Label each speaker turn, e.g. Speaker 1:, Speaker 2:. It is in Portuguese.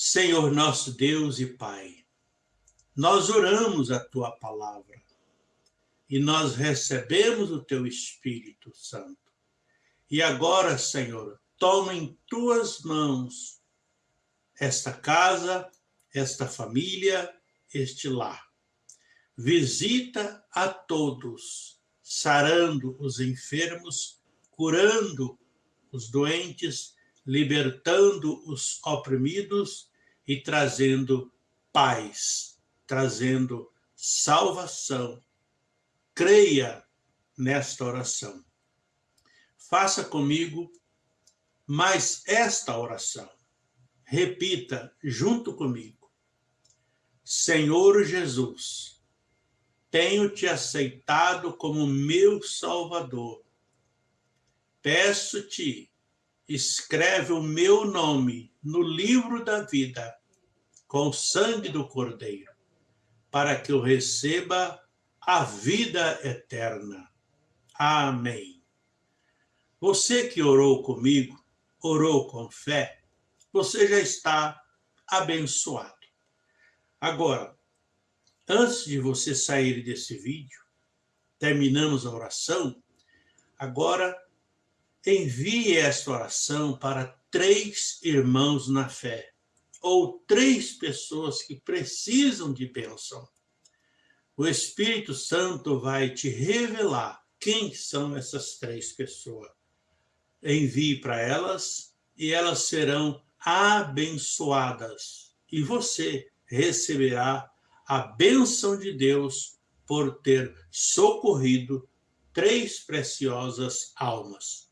Speaker 1: Senhor nosso Deus e Pai, nós oramos a tua palavra e nós recebemos o teu Espírito Santo. E agora, Senhor, toma em tuas mãos esta casa, esta família, este lar. Visita a todos, sarando os enfermos, curando os doentes, libertando os oprimidos e trazendo paz, trazendo salvação. Creia nesta oração. Faça comigo mais esta oração. Repita junto comigo. Senhor Jesus, tenho te aceitado como meu Salvador. Peço-te, escreve o meu nome no livro da vida com o sangue do Cordeiro, para que eu receba a vida eterna. Amém. Você que orou comigo, orou com fé, você já está abençoado. Agora, antes de você sair desse vídeo, terminamos a oração, agora envie esta oração para três irmãos na fé ou três pessoas que precisam de bênção, o Espírito Santo vai te revelar quem são essas três pessoas. Envie para elas e elas serão abençoadas. E você receberá a bênção de Deus por ter socorrido três preciosas almas.